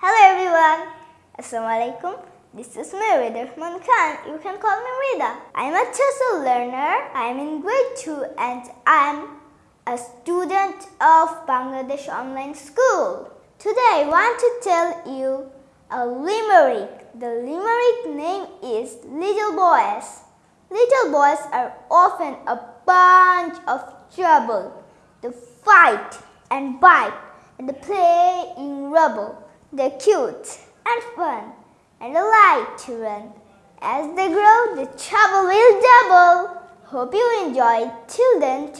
Hello everyone. Assalamualaikum. This is me, Rida Rahman Khan. You can call me Rida. I'm a TESOL learner. I'm in grade 2 and I'm a student of Bangladesh Online School. Today I want to tell you a limerick. The limerick name is Little Boys. Little boys are often a bunch of trouble. They fight and bite and they play in rubble. They're cute and fun and they like to run. As they grow, the trouble will double. Hope you enjoy. Till then,